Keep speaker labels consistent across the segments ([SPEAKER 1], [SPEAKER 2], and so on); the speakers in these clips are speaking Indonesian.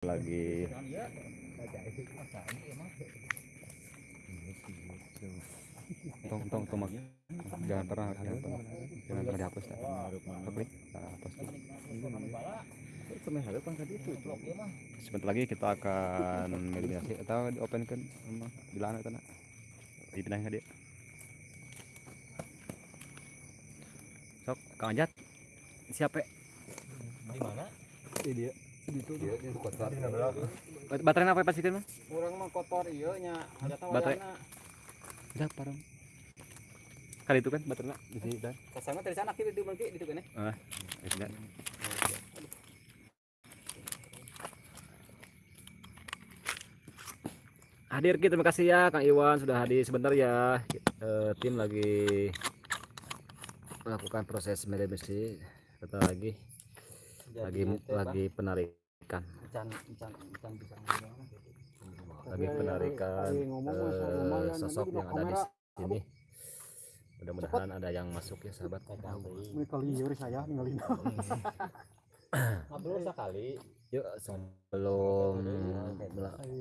[SPEAKER 1] lagi. Tong tong tong jangan pernah jangan pernah. Jangan pernah dihapus ya klik hapus sebentar lagi kita akan eliminasi atau di open kan sama bilang itu nak? Dipindahin ke dia. Sok kang ajat. Siapa?
[SPEAKER 2] Di mana?
[SPEAKER 1] Di dia baterai apa pas itu mah
[SPEAKER 2] kurang mah kotor iya nya.
[SPEAKER 1] Baterai. udah parang kali itu kan baterai. Di sini dan
[SPEAKER 2] ke sana dari sana kiri di bangki di kan
[SPEAKER 1] ah sudah hadir kita terima kasih ya Kang Iwan sudah hadir. Sebentar ya. Eh, tim lagi melakukan proses media-media kita lagi. Lagi lagi penarikan lagi penarikan eh, sosok yang ada di sini. Mudah-mudahan ada yang masuk ya sahabat.
[SPEAKER 3] Saya
[SPEAKER 2] sekali.
[SPEAKER 1] yuk sebelum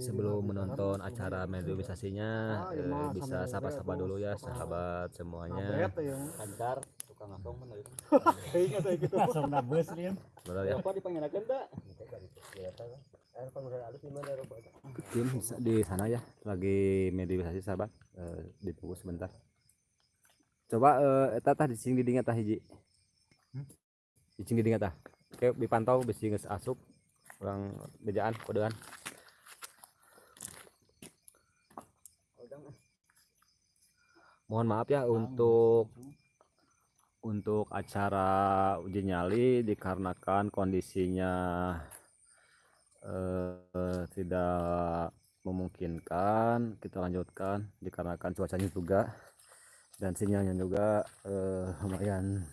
[SPEAKER 1] sebelum menonton acara mediumisasinya eh, bisa sapa-sapa dulu ya sahabat semuanya.
[SPEAKER 3] Bet ya.
[SPEAKER 2] lancar tukang ngomong mana itu.
[SPEAKER 3] Kayaknya kayak gitu. Langsung nabes lian.
[SPEAKER 1] Betul ya.
[SPEAKER 2] Apa dipanggilkan tak
[SPEAKER 1] tim di sana ya lagi mediumisasi sahabat. Eh, ditunggu sebentar. Coba eh, eta tah dicing di dingat tah hiji? Dicing di dingat tah? Oke dipantau besi geus asup orang bejaan kodean. Mohon maaf ya untuk untuk acara uji nyali dikarenakan kondisinya eh, tidak memungkinkan kita lanjutkan dikarenakan cuacanya juga dan sinyalnya juga eh, lumayan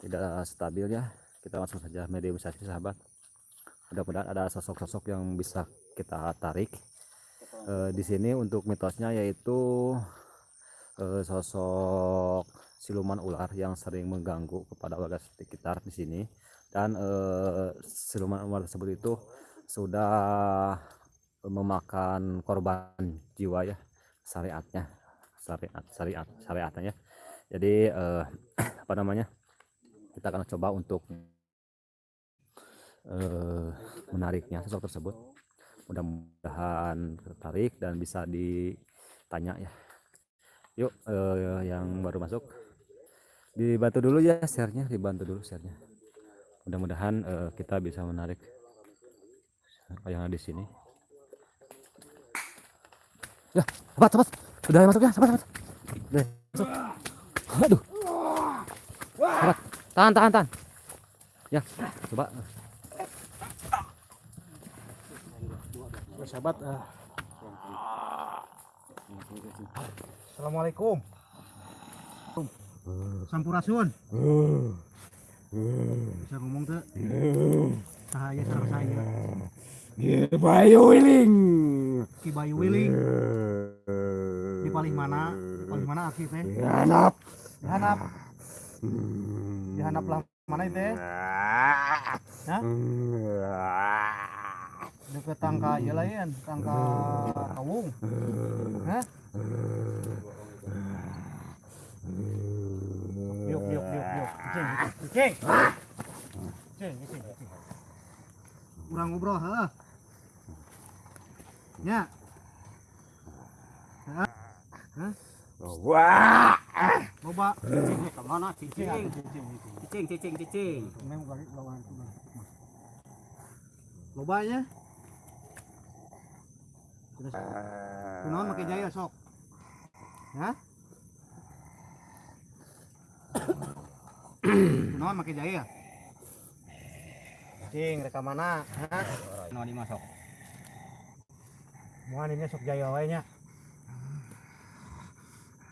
[SPEAKER 1] tidak stabil ya. Kita langsung saja mediumisasi sahabat. Mudah-mudahan ada sosok-sosok yang bisa kita tarik Eh, di sini untuk mitosnya yaitu eh, sosok siluman ular yang sering mengganggu kepada warga sekitar di sini. Dan eh, siluman ular tersebut itu sudah memakan korban jiwa ya syariatnya syariat syariat syariatnya jadi eh, apa namanya kita akan coba untuk eh, menariknya sosok tersebut. Mudah-mudahan tertarik dan bisa ditanya ya. Yuk eh, yang baru masuk dibantu dulu ya share-nya dibantu dulu share-nya. Mudah-mudahan eh, kita bisa menarik yang ada di sini. Ya sahabat sahabat sudah masuk ya sahabat sahabat Udah masuk. Aduh. Sahabat tahan tahan tahan. Ya coba.
[SPEAKER 3] Sahabat. ah. Assalamualaikum. Sampurasun. Bisa ngomong tuh. Sahaya sarang saya.
[SPEAKER 1] Bayu Wiling
[SPEAKER 3] Ki Bayu Wiling. Di paling mana? Di paling mana aki teh?
[SPEAKER 1] Anak
[SPEAKER 3] Dihanap. Dihanap lah mana itu teh? Hah? Deket tangka ieu lain, tangka kawung. Hah? Yuk, yuk, yuk, yuk. Cicing, cicing. Cicing, cicing, cicing. Urang ngobrol, heeh. Ya. Hah? Hah?
[SPEAKER 1] Wah
[SPEAKER 3] Loba.
[SPEAKER 2] cicing ke mana
[SPEAKER 3] Cicing,
[SPEAKER 2] cicing
[SPEAKER 3] cicing, cicing.
[SPEAKER 2] cicing cicing cicing
[SPEAKER 3] Memang kali lawan itu. Lobanya. Terus kunaon make jaya sok. Hah? Kunaon make jaya? Cing, reka mana? Hah?
[SPEAKER 2] no dimasuk
[SPEAKER 3] Moal ini sok jaya wae nya.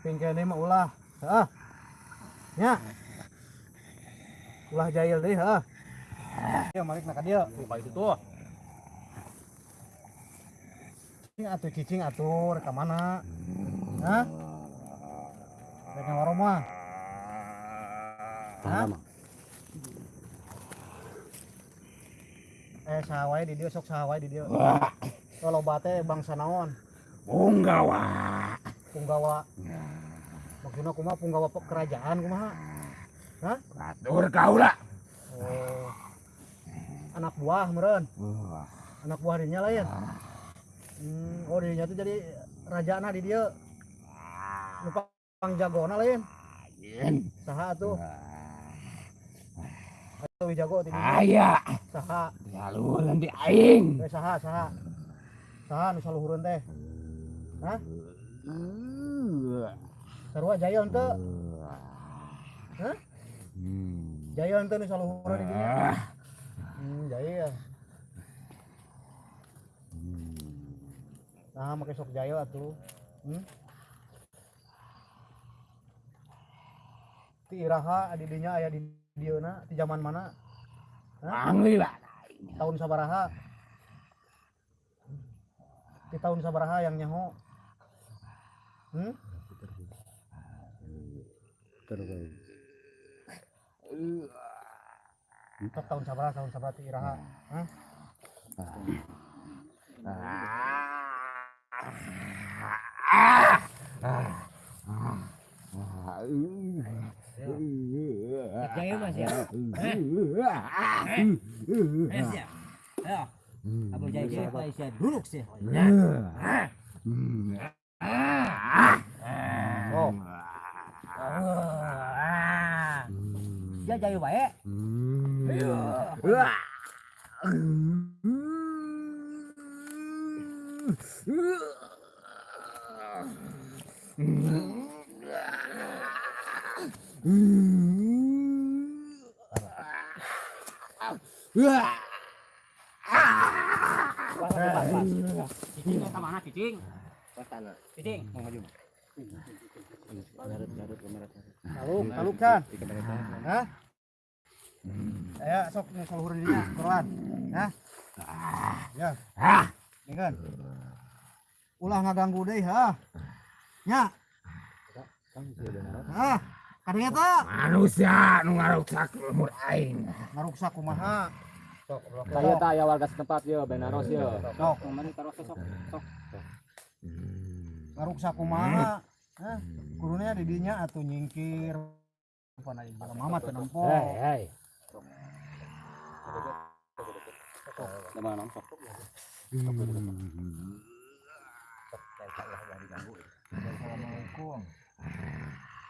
[SPEAKER 3] Pingkene mah ulah. Heeh. Nya. Ulah jahil deui, heeh. Ya malik na ka dieu.
[SPEAKER 2] lupa itu tuh
[SPEAKER 3] Cicing atuh cicing atuh reka mana? Hah? Reka warung mah. Hah? Eh sahawai di dia sok sahawai di dia. Kalau bate bangsa naon?
[SPEAKER 4] Punggawa.
[SPEAKER 3] punggawa. Maksudnya kumaha punggawa kerajaan kumaha?
[SPEAKER 4] Batur kau lah.
[SPEAKER 3] oh. Anak buah meren anak buah dirinya lain. Hmm, oh dirinya tuh jadi raja di dia. Lupa pang jagona lain. Saha tuh. Atuh dinya.
[SPEAKER 4] Aya. Saluran di aing.
[SPEAKER 3] eh saha saha saha nu saluhureun teh sarua jaya henteu Hah? jaya henteu nu saluhureun di
[SPEAKER 4] Ah.
[SPEAKER 3] hmm jaya nah make sok jaya atuh hmm ti iraha adi dinya aya di di zaman mana
[SPEAKER 4] Angli lah.
[SPEAKER 3] tahun sabaraha di tahun sabaraha yang nyaho hmm?
[SPEAKER 1] terus
[SPEAKER 3] Tok tahun sabaraha tahun sabaraha ti iraha Hah?
[SPEAKER 2] Jaya mas ya. Es ya. Ayo. Abu jaya jaya pak Isyan. Duduk sih.
[SPEAKER 3] oh
[SPEAKER 2] Dia jaya baik. Cicing ke mana
[SPEAKER 3] ya kan ulah ngaganggu deui ha. Nya ah teh
[SPEAKER 4] Manusia nu ngaruksak lumur aing.
[SPEAKER 3] ngaruksak kumaha?
[SPEAKER 1] Saya tak ya warga setempat yo benaros yo.
[SPEAKER 3] Sok
[SPEAKER 2] Kemarin taruh sok sok.
[SPEAKER 3] ngaruksak kumaha? Hah? kurunya di dinya atuh nyingkir. Pana ibu mamat teu nempo.
[SPEAKER 1] hei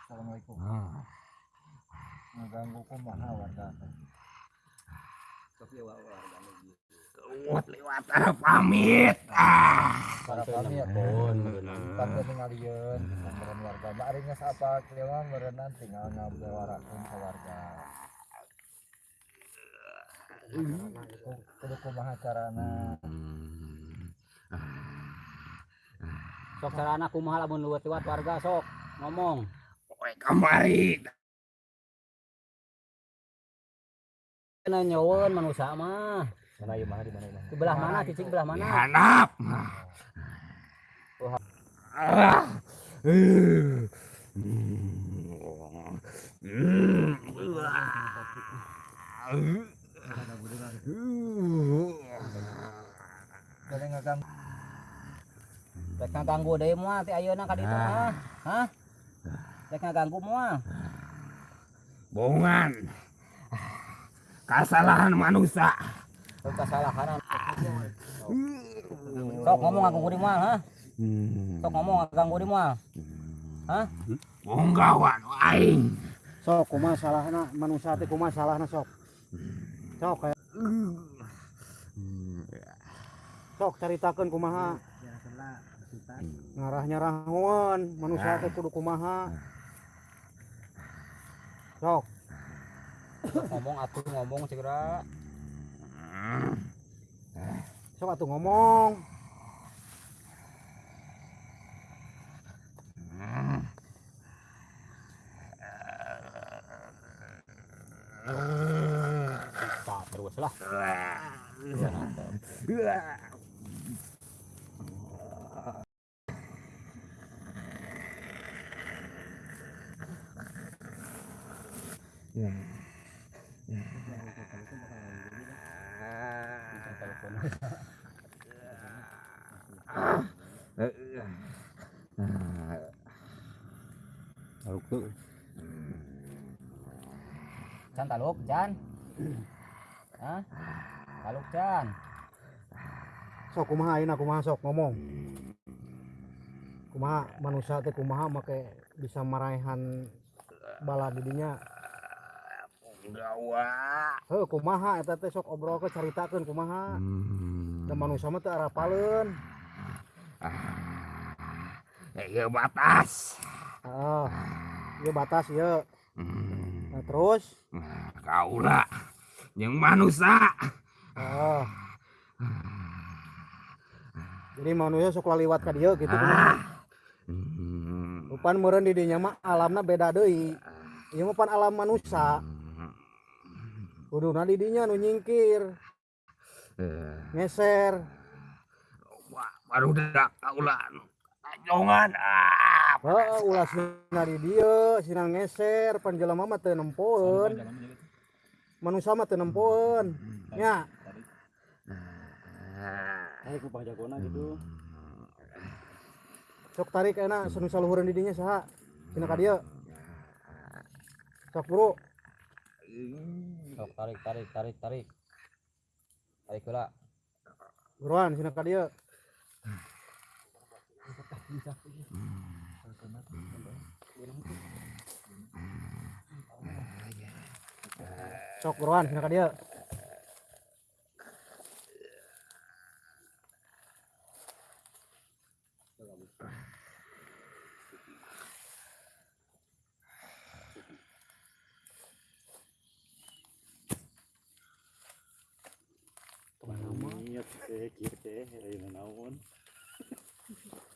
[SPEAKER 2] Coba nong sok.
[SPEAKER 3] Assalamualaikum Assalamualaikum ngaganggu kumaha warga
[SPEAKER 4] Lewat lewat ah, pamit. Ah.
[SPEAKER 3] para kami ya pun tangga tingalieun meureun warga mbak ari geus apa kelewang meureunnan tinggal ngabewarakeun ka warga kudu kumaha carana
[SPEAKER 2] Sok sarana kumaha lamun luwet-luwet warga sok ngomong.
[SPEAKER 4] Kowe kamari.
[SPEAKER 2] Kena nyaweun manusia mah.
[SPEAKER 1] mana ieu mana di mana ieu
[SPEAKER 2] Di belah mana cicing belah mana?
[SPEAKER 4] Hanap. Ah. Eh. Hmm.
[SPEAKER 2] Rek ngaganggu deui moal ti ayeuna ka ditu mah. Hah? Rek ngaganggu moal.
[SPEAKER 4] Bongan. Kesalahan manusia.
[SPEAKER 2] Sok kasalahan. Sok ngomong ngaganggu di moal, ha? Sok ngomong ngaganggu di moal. Hah?
[SPEAKER 4] Punggawan aing.
[SPEAKER 3] sok kumaha salahna manusia teh kumaha salahna sok sok kayak sok caritakeun kumaha ngarah nyarahon manusia teh kudu kumaha sok.
[SPEAKER 2] Ngomong atuh ngomong segera.
[SPEAKER 3] sok atuh ngomong.
[SPEAKER 2] Tak terus lah. Can taluk, Can. Hah? Taluk, Can.
[SPEAKER 3] sok kumaha ayeuna kumaha sok ngomong? Kumaha manusia teh kumaha make bisa maraehan bala didinya?
[SPEAKER 4] Punggawa.
[SPEAKER 3] heuh kumaha? Eta teh sok obrol ke caritakeun kumaha? Da manusia mah teu arapaleun.
[SPEAKER 4] Ya batas.
[SPEAKER 3] heeh. Ieu batas ieu
[SPEAKER 4] Hmm.
[SPEAKER 3] nah, terus
[SPEAKER 4] Kaulah yang manusia.
[SPEAKER 3] heeh jadi manusia sok laliwat ka dieu gitu kumaha
[SPEAKER 4] Hmm.
[SPEAKER 3] Rupan meureun di dinya mah alamna beda deui. Ieu mah pan alam manusia. Kuduna di dinya nu nyingkir,
[SPEAKER 4] Eh,
[SPEAKER 3] ngeser.
[SPEAKER 4] wah, baru dak kaulah. Jongan ah.
[SPEAKER 3] Heeh, ulah sina di dieu, sina ngeser, pan jelema mah teu nempoeun. Manusia mah teu nempoeun. Nya,
[SPEAKER 1] Tarik ku jagona gitu.
[SPEAKER 3] sok tarik enak senu saluhureun di dinya saha? Sina ka dieu. Sok buru.
[SPEAKER 2] Sok tarik, tarik, tarik, tarik. Tarik heula.
[SPEAKER 3] Buruan sina ka dieu. Buruan
[SPEAKER 1] teh kieu teh ayeuna naon.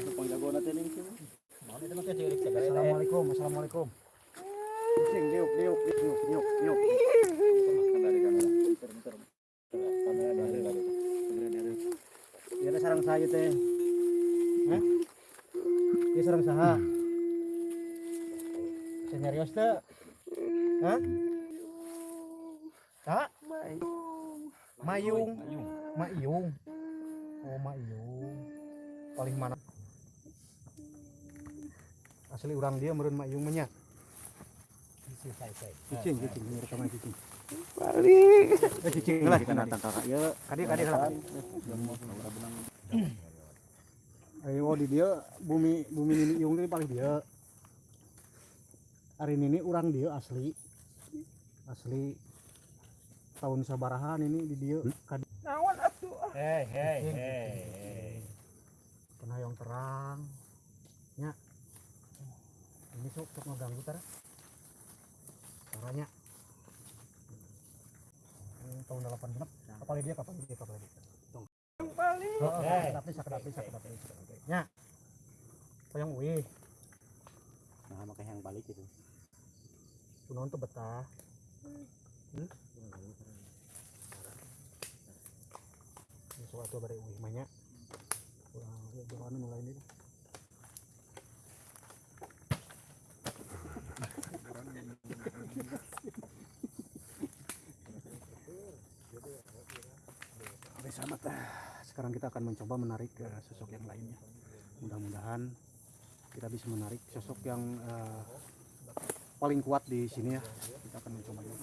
[SPEAKER 1] Eh, ning sini.
[SPEAKER 3] Assalamualaikum, assalamualaikum.
[SPEAKER 1] Sing diuk diuk diuk diuk
[SPEAKER 3] teh sareng saya teh. Hah? Ieu sareng saha? Serius teh? Hah? Kak? Mayung. Mayung. Oh, mayung. Paling mana? Asli orang dia meureun mayung mah nya. Cicing, cicing, ini rekaman cicing. Balik. Eh, cicing lah.
[SPEAKER 1] Kita datang kakak ya.
[SPEAKER 3] Kadi kadi salah. Ayo oh, di dia bumi bumi ini iung ini paling dia. Hari ini orang dia asli. Asli tahun sabarahan ini di dia. Kadi
[SPEAKER 2] Hei, hei, hei.
[SPEAKER 3] penayong terang. Nya. Ini sok sok ngeganggu tara. Caranya. Hmm, tahun 8 genep. Kapal dia kapal dia kapal dia. Tong. Oh,
[SPEAKER 2] Hei.
[SPEAKER 3] sakedap sakedap sakedap sakedap. Nya. Payung wih.
[SPEAKER 1] Nah, makanya yang balik itu.
[SPEAKER 3] Kunaon tuh betah. Hmm? Sesuatu bari uih manya. Kurang jangan mulai ini. Oke sahabat, ah, sekarang kita akan mencoba menarik ke sosok yang lainnya. Mudah-mudahan kita bisa menarik sosok yang eh, paling kuat di sini ya. Kita akan mencoba dulu.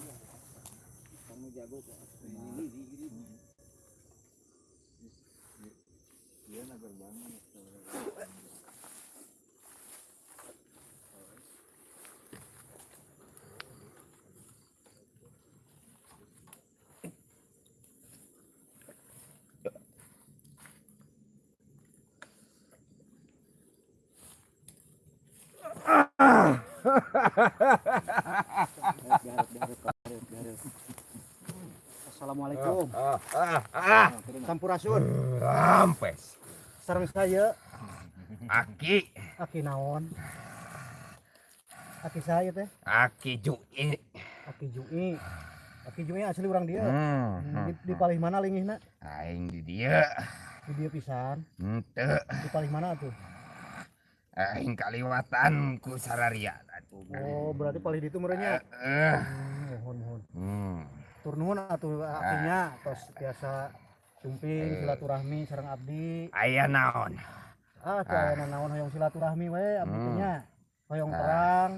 [SPEAKER 3] Assalamualaikum.
[SPEAKER 4] Ah, ah, ah.
[SPEAKER 3] Sampurasun.
[SPEAKER 4] Rampes.
[SPEAKER 3] Sareng saya
[SPEAKER 4] Aki,
[SPEAKER 3] Aki naon? Aki saya teh,
[SPEAKER 4] aki jui.
[SPEAKER 3] Aki Jui. Aki Jui asli orang dia.
[SPEAKER 4] Hmm.
[SPEAKER 3] Hmm, Di, di palih mana lingihna?
[SPEAKER 4] Aing di dia.
[SPEAKER 3] Di dia pisan.
[SPEAKER 4] Henteu,
[SPEAKER 3] Di palih mana tuh?
[SPEAKER 4] aing kaliwatan ku sararia.
[SPEAKER 3] Oh, berarti palih di itu merenya.
[SPEAKER 4] Eh,
[SPEAKER 3] Hmm, mohon mohon.
[SPEAKER 4] hmm.
[SPEAKER 3] Tur nuhun atuh akinya tos biasa cumping silaturahmi sareng abdi.
[SPEAKER 4] Aya naon?
[SPEAKER 3] Ah, kaya naon hoyong silaturahmi we abdi
[SPEAKER 4] Hmm.
[SPEAKER 3] nya. Hoyong
[SPEAKER 4] Ah.
[SPEAKER 3] perang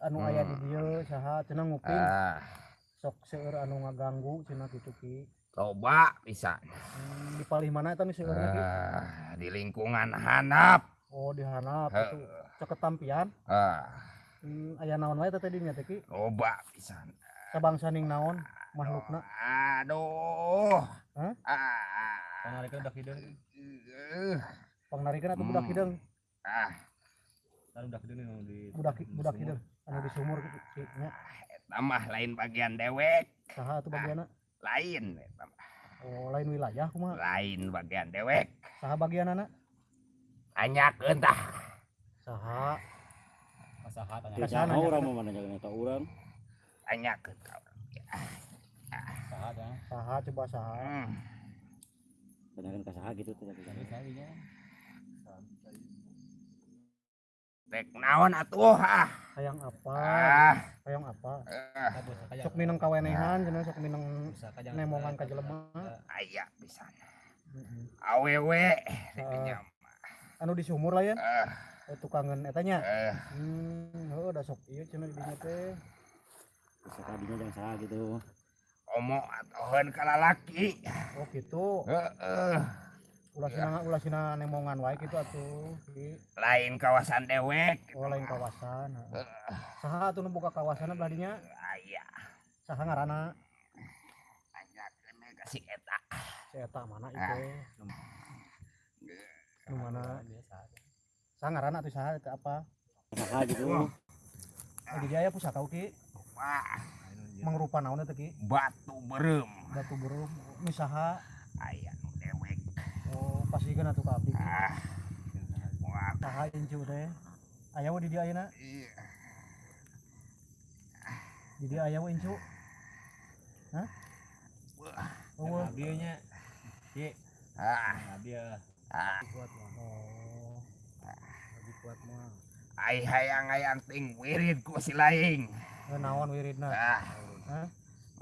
[SPEAKER 3] anu aya di
[SPEAKER 4] Hmm.
[SPEAKER 3] dieu saha cenah nguping
[SPEAKER 4] Ah,
[SPEAKER 3] sok seueur anu ngaganggu cenah kitu ki.
[SPEAKER 4] coba bisa.
[SPEAKER 3] Hmm, di palih mana eta seueurna ki?
[SPEAKER 4] Ah, di lingkungan hanap.
[SPEAKER 3] Oh, di hanap
[SPEAKER 4] Heuh.
[SPEAKER 3] itu ceket tampian.
[SPEAKER 4] Ah,
[SPEAKER 3] Hmm, aya naon wae tadi nya teh ki?
[SPEAKER 4] coba bisa.
[SPEAKER 3] Sabangsa ning naon makhlukna?
[SPEAKER 4] Aduh.
[SPEAKER 3] Hah?
[SPEAKER 4] Ah.
[SPEAKER 2] Pangarikeun udah kideung.
[SPEAKER 4] Eh,
[SPEAKER 3] Pangnarikeun atuh budak
[SPEAKER 4] Hmm.
[SPEAKER 3] hideung,
[SPEAKER 4] Ah,
[SPEAKER 2] Kan udah kideung nu di
[SPEAKER 3] budak budak hideung anu di sumur kitu ki nya.
[SPEAKER 4] eta mah lain bagian dewek,
[SPEAKER 3] Saha atuh bagianna?
[SPEAKER 4] lain eta mah.
[SPEAKER 3] Oh, lain wilayah kumaha?
[SPEAKER 4] Lain bagian dewek.
[SPEAKER 3] Saha bagianana?
[SPEAKER 4] Tanyakeun tah.
[SPEAKER 3] Saha?
[SPEAKER 2] Masaha tanya
[SPEAKER 3] Ka
[SPEAKER 1] Kita
[SPEAKER 3] sana,
[SPEAKER 1] mau
[SPEAKER 3] nya.
[SPEAKER 1] orang mau mana jangan tahu orang.
[SPEAKER 4] Tanyakeun ka urang.
[SPEAKER 2] masaha tanya.
[SPEAKER 3] Saha coba saha?
[SPEAKER 4] Hmm.
[SPEAKER 1] Tanyakan ke saha gitu tuh.
[SPEAKER 2] Ini sawinya.
[SPEAKER 4] Dek naon atuh ah.
[SPEAKER 3] Hayang apa?
[SPEAKER 4] Ah.
[SPEAKER 3] Hayang apa?
[SPEAKER 4] Eh,
[SPEAKER 3] Sok minang kawenehan cenah sok
[SPEAKER 2] ka jangan
[SPEAKER 3] nemongan ka jelema.
[SPEAKER 4] aya pisan.
[SPEAKER 3] Heeh.
[SPEAKER 4] Awewe
[SPEAKER 3] Ah.
[SPEAKER 4] dikenya.
[SPEAKER 3] Anu di sumur lah ya.
[SPEAKER 4] Eh,
[SPEAKER 3] Eh, tukangan eta nya.
[SPEAKER 4] eh,
[SPEAKER 3] Hmm, heuh da sok ieu cenah di dinya teh.
[SPEAKER 1] Bisa tadinya jangan saha gitu.
[SPEAKER 4] omo atoheun ka lalaki.
[SPEAKER 3] Oh gitu. Ulah sina ulah sina nemongan wae kitu atuh.
[SPEAKER 4] Lain kawasan dewek.
[SPEAKER 3] Oh lain kawasan. heeh. Saha atuh nu buka kawasan belah dinya?
[SPEAKER 4] Aya.
[SPEAKER 3] Saha ngaranna?
[SPEAKER 4] Tanyakeun we ka si eta.
[SPEAKER 3] Si eta mana
[SPEAKER 4] Ah.
[SPEAKER 3] itu? Nu mana?
[SPEAKER 2] biasa.
[SPEAKER 3] Saha ngaranna atuh saha apa?
[SPEAKER 1] Saha gitu.
[SPEAKER 4] Wah.
[SPEAKER 3] Oh, di dia pusaka ki
[SPEAKER 4] Wah,
[SPEAKER 3] mangrupa naon eta ki?
[SPEAKER 4] batu berem.
[SPEAKER 3] Batu berum misaha
[SPEAKER 4] Aya nu dewek.
[SPEAKER 3] oh pasikeun atuh ka abdi.
[SPEAKER 4] Ah. Wah,
[SPEAKER 3] Saha incu teh? Aya we di dia ayeuna?
[SPEAKER 4] iya.
[SPEAKER 3] Di dia aya we incu? Hah?
[SPEAKER 4] Wah.
[SPEAKER 3] Oh, we.
[SPEAKER 2] Abieunya. Ki,
[SPEAKER 4] Ah,
[SPEAKER 2] abieu.
[SPEAKER 4] ah.
[SPEAKER 2] Kuat mah.
[SPEAKER 3] Oh,
[SPEAKER 2] Lebih kuat mah.
[SPEAKER 4] Ai hayang-hayang ting wirid ku si laing.
[SPEAKER 3] eh, naon wiridna?
[SPEAKER 4] Ah.
[SPEAKER 3] Hah?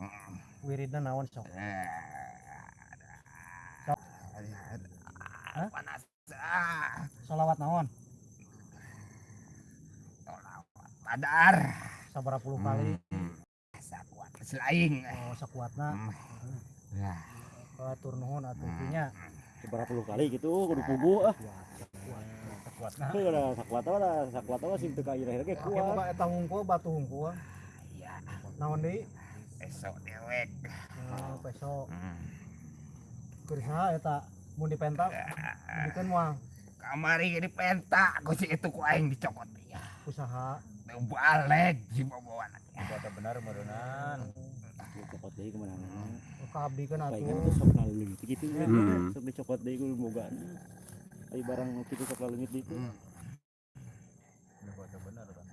[SPEAKER 4] Mm.
[SPEAKER 3] Wiridna naon sok? Hah?
[SPEAKER 4] Panas. Ah.
[SPEAKER 3] Salawat naon?
[SPEAKER 4] Padar.
[SPEAKER 3] Sabaraha puluh kali?
[SPEAKER 4] Hmm. Sakuat si laing.
[SPEAKER 3] Oh, sakuatna.
[SPEAKER 4] Hmm.
[SPEAKER 3] Batur nuhun atuh kinya.
[SPEAKER 1] Seberapa puluh kali gitu kudu pugu ah.
[SPEAKER 2] Kuat
[SPEAKER 1] Heuh da sakuat lah, sakuat lah sing teu ka irah ge kuat.
[SPEAKER 3] boga eta hungkul batu hungkul.
[SPEAKER 4] Iya.
[SPEAKER 3] Naon deui?
[SPEAKER 4] Esok dewek.
[SPEAKER 3] Oh, peso.
[SPEAKER 4] Hmm.
[SPEAKER 3] Keur saha eta? Mun dipentak, dikeun moal
[SPEAKER 4] Kamari di penta ku si itu ku aing dicokot ya.
[SPEAKER 3] usaha.
[SPEAKER 4] Balik si boboan.
[SPEAKER 2] Kuat benar meureunan.
[SPEAKER 1] Cokot deui kemenangan.
[SPEAKER 3] Oh, ka abdi kan atuh.
[SPEAKER 1] tuh sok nalulung gitu kan.
[SPEAKER 4] Hmm.
[SPEAKER 1] Sok dicokot deui kudu boga. Ai barang nu kitu sok gitu.
[SPEAKER 4] Hmm.
[SPEAKER 2] Kuat benar kan.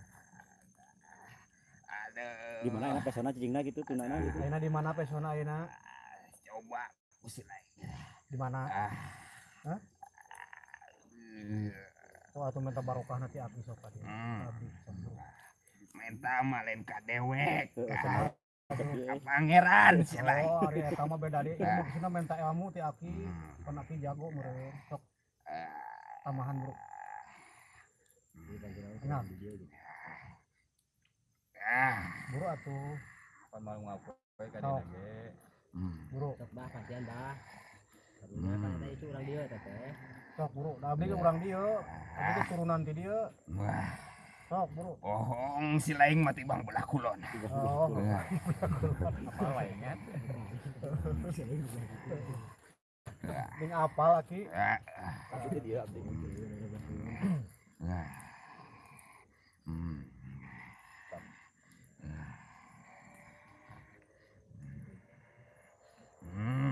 [SPEAKER 4] Aduh.
[SPEAKER 1] Di mana enak pesona cicingna gitu tunana gitu.
[SPEAKER 3] Ayeuna di mana pesona ayeuna?
[SPEAKER 4] Coba ku si laing.
[SPEAKER 3] Di mana?
[SPEAKER 4] Ah.
[SPEAKER 3] Hah? Oh, atuh minta barokah nanti abdi sok.
[SPEAKER 4] Hmm.
[SPEAKER 3] Sok.
[SPEAKER 4] Minta malen ka dewek.
[SPEAKER 1] Heuh,
[SPEAKER 3] Saha?
[SPEAKER 4] Ka pangeran.
[SPEAKER 3] Oh, ari eta mah beda deui. Ilmu kesina minta ilmu ti aki.
[SPEAKER 4] Hmm.
[SPEAKER 3] Pan aki jago meureun. Sok
[SPEAKER 4] Ah.
[SPEAKER 3] Tamahan bro. Enak.
[SPEAKER 4] Ah.
[SPEAKER 3] Buru atuh.
[SPEAKER 2] Pan mau ngaku ka
[SPEAKER 3] Sok.
[SPEAKER 2] dia ge.
[SPEAKER 4] Hmm.
[SPEAKER 3] Buru.
[SPEAKER 5] Sok bah kasihan bah. Karena
[SPEAKER 4] Hmm.
[SPEAKER 5] kan ada itu orang dia teteh.
[SPEAKER 3] Sok buru. Da abdi ge urang dieu. Abdi ge turunan ti.
[SPEAKER 4] Wah,
[SPEAKER 3] Sok buru.
[SPEAKER 4] bohong si laing mati bang belah kulon.
[SPEAKER 3] Oh,
[SPEAKER 2] Apa lainnya? Dia abdi.
[SPEAKER 4] Ah. Hmm. Hmm.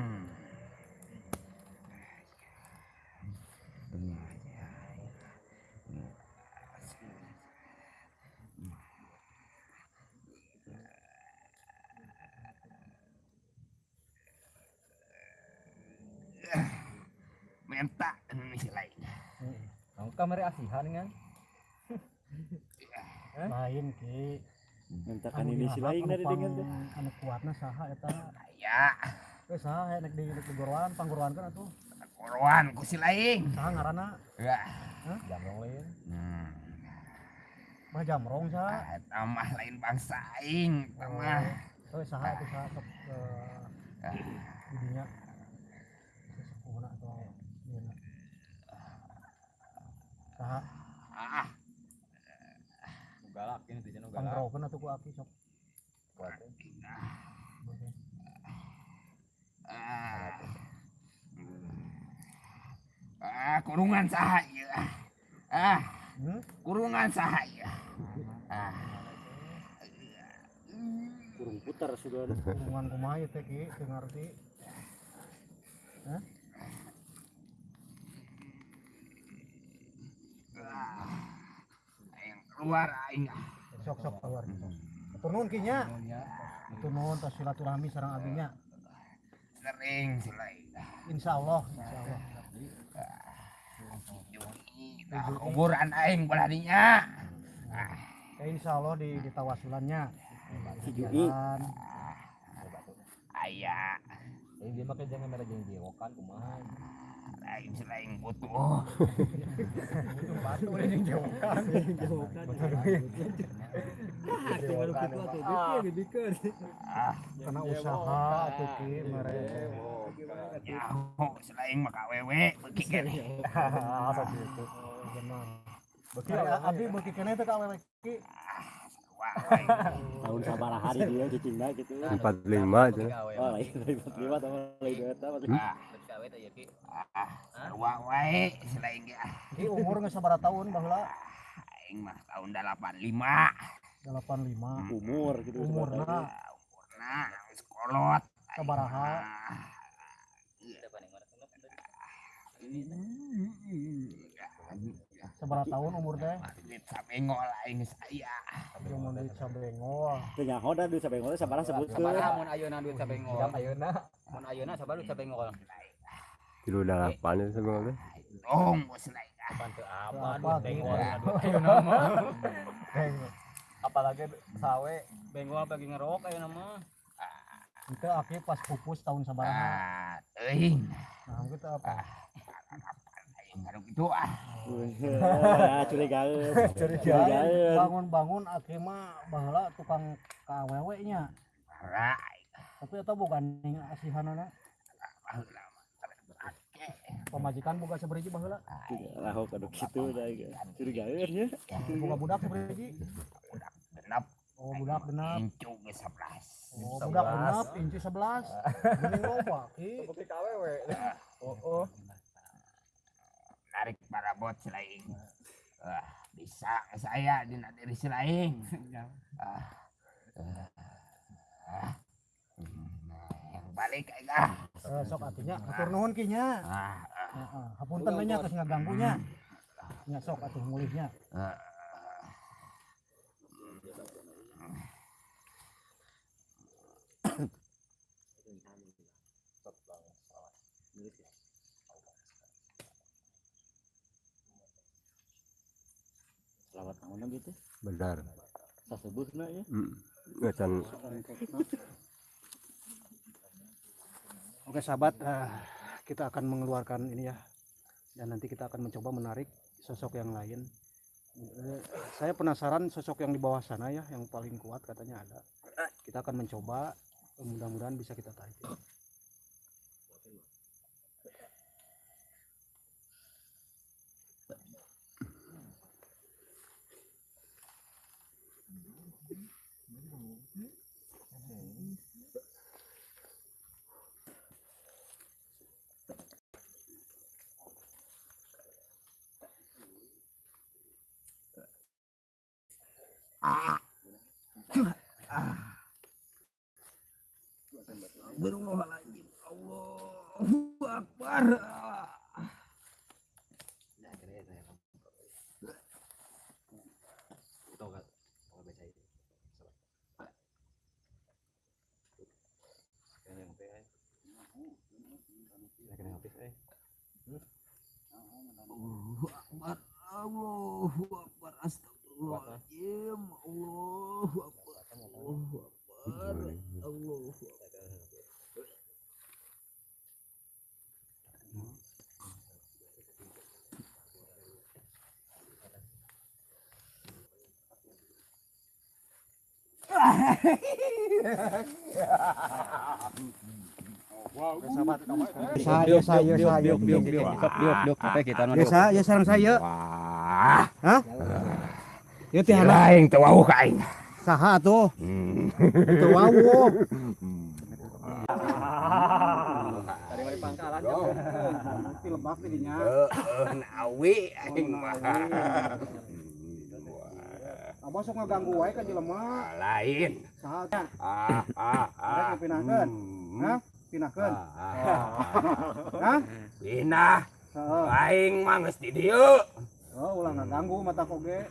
[SPEAKER 4] Penta Indonesia lain.
[SPEAKER 2] Ang kamera asihan kan.
[SPEAKER 3] lain ki
[SPEAKER 1] Mintakan ini si lain dari dengan
[SPEAKER 3] anu kuatna saha eta
[SPEAKER 4] Ya,
[SPEAKER 3] eh saha nek di nek di gorowan panggorowan kan atuh
[SPEAKER 4] korwan ku si lain.
[SPEAKER 3] saha ngaranna
[SPEAKER 4] Ya.
[SPEAKER 2] Jamrong lain.
[SPEAKER 4] Hmm.
[SPEAKER 3] mah jamrong saha
[SPEAKER 4] Ah, tambah lain bangsa aing, tambah.
[SPEAKER 3] oh saha itu saha sok eh, didinya sesepuhna atau ieu saha
[SPEAKER 4] Ah,
[SPEAKER 2] Galak ini tujuan galak.
[SPEAKER 3] panggrokeun atuh ku aki sok
[SPEAKER 4] ah. Ah, kurungan saha ieu. Ah,
[SPEAKER 3] hmm?
[SPEAKER 4] kurungan saha ieu. Ah.
[SPEAKER 1] Kurung putar sudah.
[SPEAKER 3] hubungan kumaha ieu teh ki teu ngarti
[SPEAKER 4] Aing keluar aing.
[SPEAKER 3] sok sok keluar sok Atur nuhun ki nya Atur nuhun tos silaturahmi sareng abinya
[SPEAKER 4] Sering si lain.
[SPEAKER 3] insyaallah insyaallah
[SPEAKER 4] Nah, kuburan aing bola dinya.
[SPEAKER 3] ya insyaallah di di tawasulannya
[SPEAKER 1] Jui.
[SPEAKER 3] Dan
[SPEAKER 4] Aya,
[SPEAKER 2] Ini dia pakai jangan merah jangan jewokan kumaha.
[SPEAKER 4] Lain si lain butuh.
[SPEAKER 3] batu yang jauhkan.
[SPEAKER 4] Ah,
[SPEAKER 3] karena usaha atuh ki mere
[SPEAKER 4] nyaho selain maka wewe beki kene.
[SPEAKER 3] gitu benar. Beki abi beki kene teh ka ki.
[SPEAKER 1] Tahun sabar hari dia cicinda gitu.
[SPEAKER 6] empat lima aja
[SPEAKER 1] Oh lain dari 45 sama lain dua tahun.
[SPEAKER 4] Ah,
[SPEAKER 2] ya
[SPEAKER 4] ah, sarua wae selain dia.
[SPEAKER 3] ki umur geus sabaraha tahun baheula
[SPEAKER 4] Aing mah tahun 85.
[SPEAKER 3] 85
[SPEAKER 1] Umur gitu.
[SPEAKER 3] umurna
[SPEAKER 4] Umurna geus kolot.
[SPEAKER 3] sabaraha sabaraha tahun umur teh
[SPEAKER 4] Duit sabengol aing saya.
[SPEAKER 3] di sabengol
[SPEAKER 1] Teu nyaho da duit sabengol teh sabaraha sebutkeun.
[SPEAKER 2] Sabaraha mun ayeuna duit sabengol. Ayeuna. Mun ayeuna sabaraha duit sabengol.
[SPEAKER 6] ya sebenarnya
[SPEAKER 4] Dong bos lain.
[SPEAKER 2] Apaan teu apa duit bengol.
[SPEAKER 3] gitu.
[SPEAKER 2] Aduh, Ayeuna mah. Apalagi sawe bengol bagi ngerok ayeuna mah.
[SPEAKER 3] itu aki pas pupus tahun sabaraha
[SPEAKER 4] Ah, teuing.
[SPEAKER 3] nah kita apa
[SPEAKER 4] Aing baru gitu ah.
[SPEAKER 1] Curigaeun. Curigaeun.
[SPEAKER 3] bangun-bangun aki mah baheula tukang kawewe nya
[SPEAKER 4] Rai.
[SPEAKER 3] tapi eta bukan ning asihanana pemajikan boga saberiji baheula
[SPEAKER 1] Raho kaduk kitu da curigaeun nya.
[SPEAKER 3] boga budak saberiji
[SPEAKER 4] Genap
[SPEAKER 3] oh budak genap
[SPEAKER 4] incu ke 11.
[SPEAKER 3] oh budak genap inci 11 geuning loba ki
[SPEAKER 2] Bukti kawewe. Oh, oh.
[SPEAKER 4] Narik barabot selain. Ah, bisa saya di diri selain. Ah. Ah. Yang balik ah.
[SPEAKER 3] Eh, sok atunya atur nuhun ki nya
[SPEAKER 4] Ah, ah,
[SPEAKER 3] hapunten we nya geus nya nya sok atuh mulihnya
[SPEAKER 4] ah.
[SPEAKER 1] Selamat tahun gitu.
[SPEAKER 6] benar
[SPEAKER 1] Sasebutna ya.
[SPEAKER 6] hmm. Ngecan
[SPEAKER 3] Oke sahabat, eh, kita akan mengeluarkan ini ya, dan nanti kita akan mencoba menarik sosok yang lain. Eh, saya penasaran sosok yang di bawah sana ya, yang paling kuat katanya ada. Kita akan mencoba, mudah-mudahan bisa kita tarik. ya.
[SPEAKER 4] Astagfirullahaladzim. Allahu Akbar. Allahu Akbar. Allahu Akbar. Astagfirullahaladzim. Akbar.
[SPEAKER 3] Saya saya saya biok biok biok biok
[SPEAKER 4] biok biok
[SPEAKER 3] ya Ya teh anak
[SPEAKER 4] lain teu wau ka aing.
[SPEAKER 3] saha tuh?
[SPEAKER 4] Hmm.
[SPEAKER 3] Teu wawu. Lebak dinya.
[SPEAKER 4] Heeh, nawi aing mah.
[SPEAKER 3] Abah sok ngaganggu wae ka jelema.
[SPEAKER 4] Lain.
[SPEAKER 3] Saha teh?
[SPEAKER 4] Ah, ah, ah.
[SPEAKER 3] dipinahkeun.
[SPEAKER 4] Hmm.
[SPEAKER 3] Hah? Pinahkeun.
[SPEAKER 4] Ah,
[SPEAKER 3] Hah?
[SPEAKER 4] Pinah, aing mah geus di dieu.
[SPEAKER 3] Oh, ulah ngaganggu mata koge.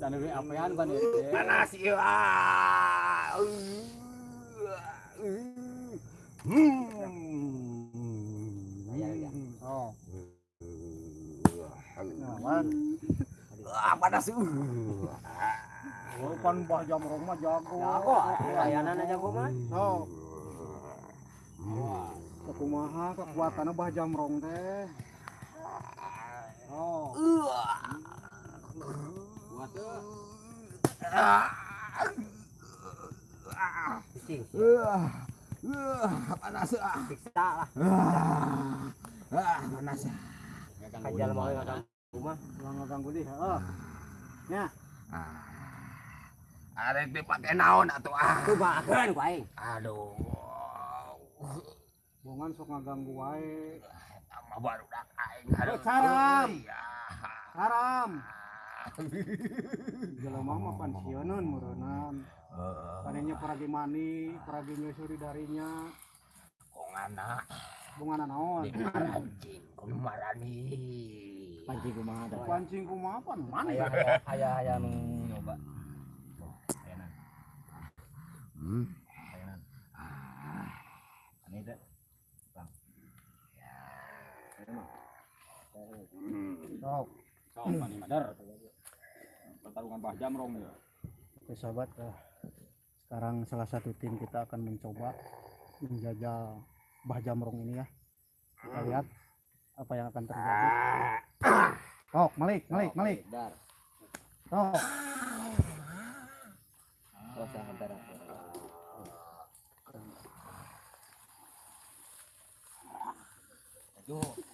[SPEAKER 2] Tanda we apean ban ya.
[SPEAKER 4] Panas ah. Hmm.
[SPEAKER 3] Oh.
[SPEAKER 4] Ah, uh.
[SPEAKER 3] Oh, pan Mbah Jamrong jago.
[SPEAKER 2] Jago, layanan aja gua mah.
[SPEAKER 3] Oh. Kumaha kekuatannya Mbah Jamrong teh. Oh.
[SPEAKER 4] Panas. ah.
[SPEAKER 2] Siksa lah.
[SPEAKER 4] Ah.
[SPEAKER 2] Kajal mau.
[SPEAKER 3] Ulah ngaganggu deh, heeh.
[SPEAKER 4] Arek dipake naon atuh ah.
[SPEAKER 2] Ku aing.
[SPEAKER 4] Aduh.
[SPEAKER 3] Bongan sok ngaganggu wae.
[SPEAKER 4] Sama baru dak aing
[SPEAKER 3] Oh, caram.
[SPEAKER 4] Ya.
[SPEAKER 3] Haram. Jelema mah pensiunan meureunnan. Panenya peragi mani, peragi nyusuri darinya.
[SPEAKER 4] Kongana
[SPEAKER 3] Bungana naon?
[SPEAKER 4] dipancing kumarani.
[SPEAKER 2] Pancing kumaha.
[SPEAKER 3] Pancing kumaha pan? Mana?
[SPEAKER 2] Aya aya aya nu nyoba.
[SPEAKER 4] Hmm.
[SPEAKER 2] Ayeuna. Ani teh.
[SPEAKER 3] Sok.
[SPEAKER 2] Sok pani madar. Pertarungan Bah Jamrong ya.
[SPEAKER 3] Oke sahabat, eh, sekarang salah satu tim kita akan mencoba menjajal Mbah Jamrong ini ya. Kita lihat apa yang akan terjadi. Tok, Malik, Malik, Malik.
[SPEAKER 2] Dar.
[SPEAKER 3] Tok.
[SPEAKER 2] Terus yang antara. Aduh.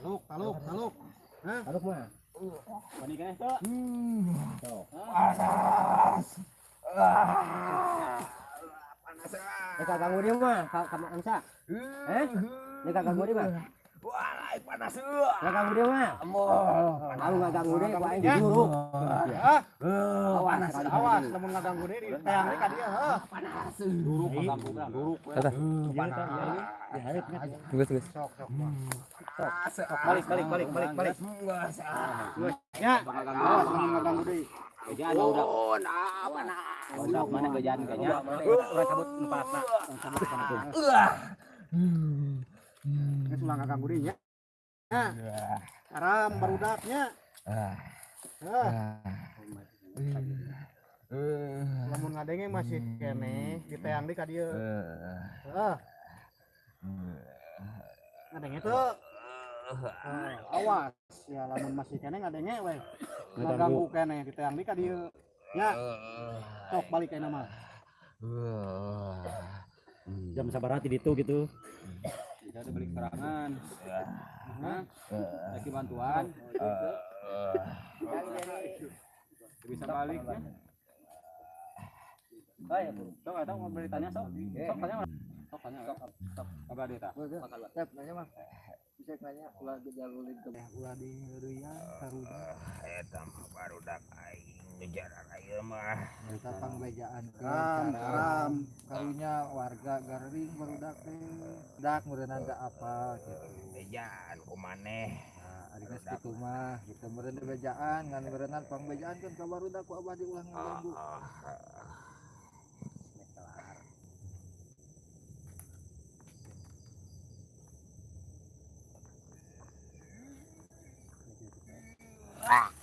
[SPEAKER 3] Taluk, taluk, taluk.
[SPEAKER 2] Taluk mah. Pani kene Eka ganggu dia mah, ka ka angsa. Eh? Nek ganggu dia mah.
[SPEAKER 4] Wah, lain panas.
[SPEAKER 2] Nek ganggu dia mah. Aku enggak ganggu dia, gua aing
[SPEAKER 3] Ya. Ah,
[SPEAKER 2] Awas,
[SPEAKER 3] awas, lamun ngaganggu deui di tayang deui ka dieu, heuh.
[SPEAKER 2] Duruk ganggu kan. Duruk.
[SPEAKER 3] Sok, sok.
[SPEAKER 2] Balik, balik, balik, balik, balik.
[SPEAKER 3] Ya, awas lamun ngaganggu deui.
[SPEAKER 2] Gajah ada udah. Mana gajah. Cabut. Cabut sana tuh.
[SPEAKER 3] Ya. Haram barudaknya. Heuh. Lamun ngadenge masih kene di tayang deui ka dieu. Heeh. Ngadenge tuh. Eh, awas ya lamun masih kene ngadenge we. Ngaganggu kene di tayang deui ka dieu. Ya, sok balik kene mah.
[SPEAKER 2] Jam sabar hati itu gitu.
[SPEAKER 5] Jadi balik serangan. Hah? Lagi bantuan. Bisa balik ya. Baik, sok ada mau beritanya sok. Sok tanya. Sok tanya. Sok. Sok. Apa dia tak?
[SPEAKER 3] Tep nanya mah. Bisa nanya ulah dijalulin ke ulah di ya karunya.
[SPEAKER 4] Eta mah baru dak aing ngejar ayeuna mah.
[SPEAKER 3] Kita pangbejaan ram ram karunya warga garing barudak teh. Dak meureunna da apa gitu.
[SPEAKER 4] Bejaan kumaneh.
[SPEAKER 3] Nah, ari geus kitu mah kita meureun bejaan ngan meureunna pangbejaan kan ka barudak ku abadi ulah ngaganggu.
[SPEAKER 4] Ah, Quack.